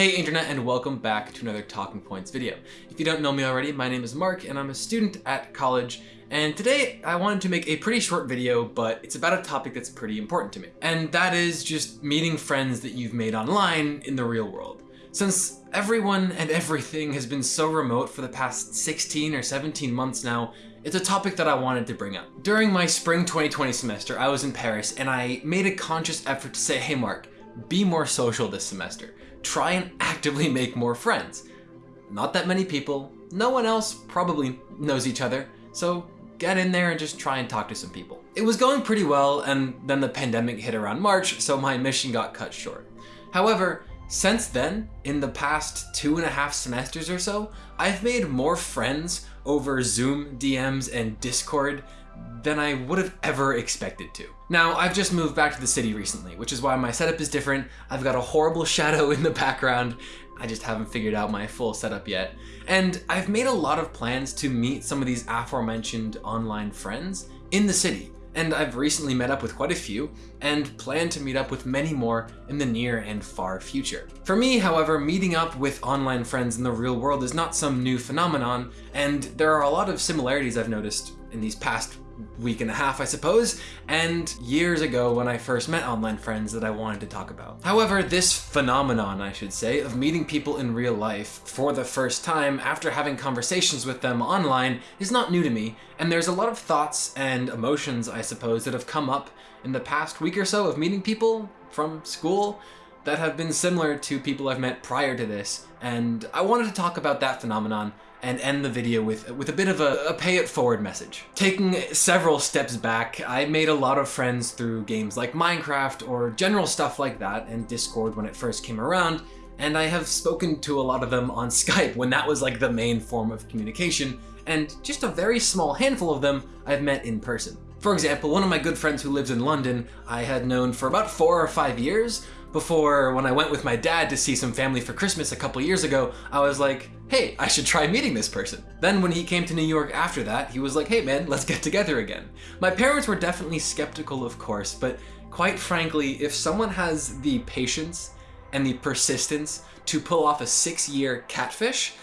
Hey internet and welcome back to another Talking Points video. If you don't know me already, my name is Mark and I'm a student at college and today I wanted to make a pretty short video but it's about a topic that's pretty important to me. And that is just meeting friends that you've made online in the real world. Since everyone and everything has been so remote for the past 16 or 17 months now, it's a topic that I wanted to bring up. During my spring 2020 semester, I was in Paris and I made a conscious effort to say, hey Mark, be more social this semester. Try and actively make more friends. Not that many people, no one else probably knows each other, so get in there and just try and talk to some people. It was going pretty well and then the pandemic hit around March, so my mission got cut short. However, since then, in the past two and a half semesters or so, I've made more friends over Zoom DMs and Discord than I would have ever expected to. Now, I've just moved back to the city recently, which is why my setup is different. I've got a horrible shadow in the background. I just haven't figured out my full setup yet. And I've made a lot of plans to meet some of these aforementioned online friends in the city. And I've recently met up with quite a few and plan to meet up with many more in the near and far future. For me, however, meeting up with online friends in the real world is not some new phenomenon, and there are a lot of similarities I've noticed in these past week and a half, I suppose, and years ago when I first met online friends that I wanted to talk about. However, this phenomenon, I should say, of meeting people in real life for the first time after having conversations with them online is not new to me, and there's a lot of thoughts and emotions, I suppose, that have come up in the past week or so of meeting people from school that have been similar to people I've met prior to this, and I wanted to talk about that phenomenon and end the video with, with a bit of a, a, pay it forward message. Taking several steps back, I made a lot of friends through games like Minecraft or general stuff like that and Discord when it first came around, and I have spoken to a lot of them on Skype when that was like the main form of communication, and just a very small handful of them I've met in person. For example, one of my good friends who lives in London I had known for about four or five years, before when I went with my dad to see some family for Christmas a couple years ago, I was like, hey, I should try meeting this person. Then when he came to New York after that, he was like, hey man, let's get together again. My parents were definitely skeptical, of course, but quite frankly, if someone has the patience and the persistence to pull off a six year catfish,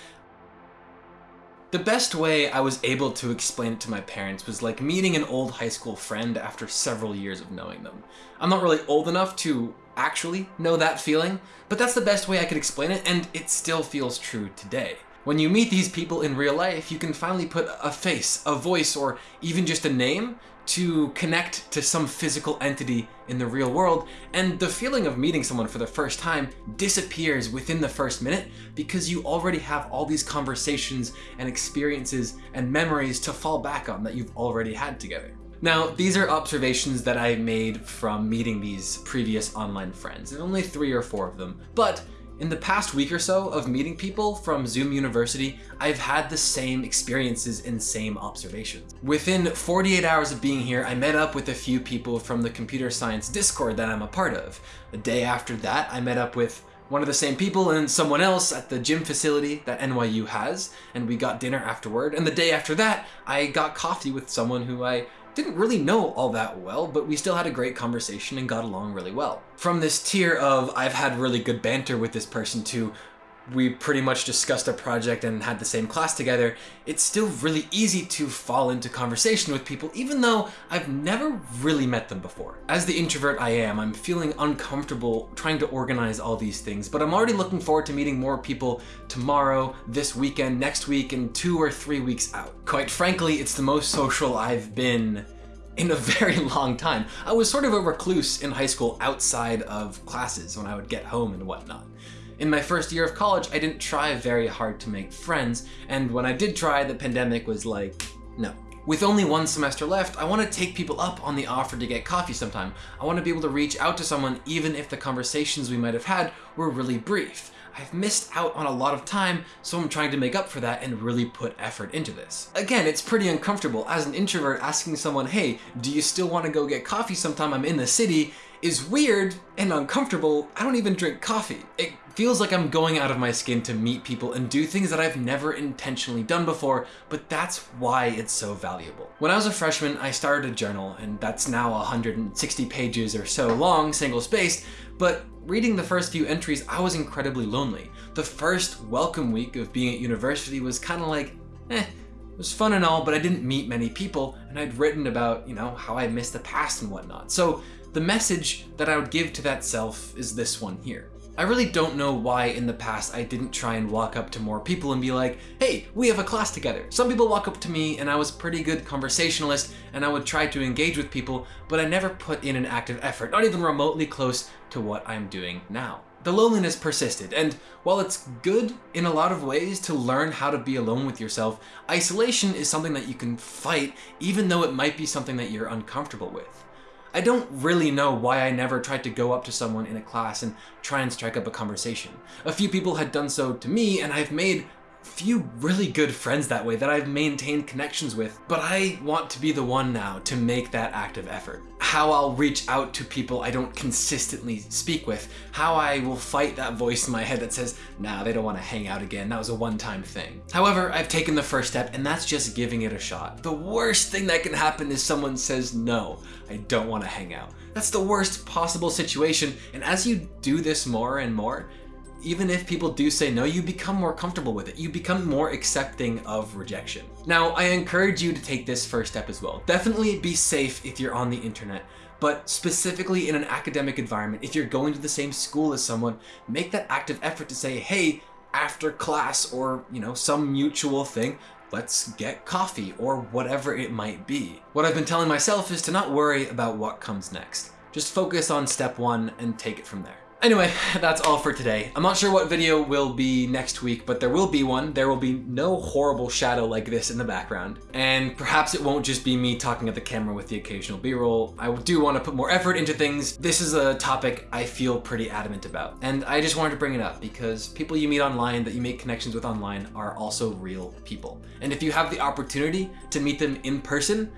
the best way I was able to explain it to my parents was like meeting an old high school friend after several years of knowing them. I'm not really old enough to actually know that feeling, but that's the best way I could explain it, and it still feels true today. When you meet these people in real life, you can finally put a face, a voice, or even just a name to connect to some physical entity in the real world, and the feeling of meeting someone for the first time disappears within the first minute because you already have all these conversations and experiences and memories to fall back on that you've already had together. Now, these are observations that I made from meeting these previous online friends, and only three or four of them, but in the past week or so of meeting people from Zoom University, I've had the same experiences and same observations. Within 48 hours of being here, I met up with a few people from the computer science Discord that I'm a part of. The day after that, I met up with one of the same people and someone else at the gym facility that NYU has, and we got dinner afterward. And the day after that, I got coffee with someone who I didn't really know all that well, but we still had a great conversation and got along really well. From this tier of I've had really good banter with this person to we pretty much discussed a project and had the same class together, it's still really easy to fall into conversation with people even though I've never really met them before. As the introvert I am, I'm feeling uncomfortable trying to organize all these things, but I'm already looking forward to meeting more people tomorrow, this weekend, next week, and two or three weeks out. Quite frankly, it's the most social I've been in a very long time. I was sort of a recluse in high school outside of classes when I would get home and whatnot. In my first year of college, I didn't try very hard to make friends, and when I did try, the pandemic was like, no. With only one semester left, I want to take people up on the offer to get coffee sometime. I want to be able to reach out to someone even if the conversations we might have had were really brief. I've missed out on a lot of time, so I'm trying to make up for that and really put effort into this. Again, it's pretty uncomfortable as an introvert asking someone, hey, do you still want to go get coffee sometime I'm in the city, is weird and uncomfortable. I don't even drink coffee. It feels like I'm going out of my skin to meet people and do things that I've never intentionally done before, but that's why it's so valuable. When I was a freshman, I started a journal, and that's now 160 pages or so long, single-spaced, but reading the first few entries, I was incredibly lonely. The first welcome week of being at university was kind of like, eh, it was fun and all, but I didn't meet many people, and I'd written about, you know, how I missed the past and whatnot. So the message that I would give to that self is this one here. I really don't know why in the past I didn't try and walk up to more people and be like, hey, we have a class together. Some people walk up to me and I was pretty good conversationalist and I would try to engage with people, but I never put in an active effort, not even remotely close to what I'm doing now. The loneliness persisted, and while it's good in a lot of ways to learn how to be alone with yourself, isolation is something that you can fight even though it might be something that you're uncomfortable with. I don't really know why I never tried to go up to someone in a class and try and strike up a conversation. A few people had done so to me, and I've made few really good friends that way that I've maintained connections with, but I want to be the one now to make that active effort. How I'll reach out to people I don't consistently speak with, how I will fight that voice in my head that says, nah, they don't want to hang out again, that was a one-time thing. However, I've taken the first step and that's just giving it a shot. The worst thing that can happen is someone says, no, I don't want to hang out. That's the worst possible situation, and as you do this more and more, even if people do say no, you become more comfortable with it. You become more accepting of rejection. Now, I encourage you to take this first step as well. Definitely be safe if you're on the internet, but specifically in an academic environment, if you're going to the same school as someone, make that active effort to say, hey, after class or, you know, some mutual thing, let's get coffee or whatever it might be. What I've been telling myself is to not worry about what comes next. Just focus on step one and take it from there. Anyway, that's all for today. I'm not sure what video will be next week, but there will be one. There will be no horrible shadow like this in the background. And perhaps it won't just be me talking at the camera with the occasional b-roll. I do want to put more effort into things. This is a topic I feel pretty adamant about. And I just wanted to bring it up because people you meet online that you make connections with online are also real people. And if you have the opportunity to meet them in person,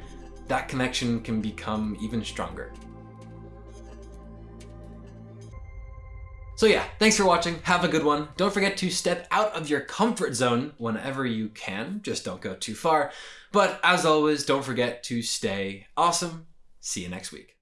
that connection can become even stronger. So yeah, thanks for watching. Have a good one. Don't forget to step out of your comfort zone whenever you can. Just don't go too far. But as always, don't forget to stay awesome. See you next week.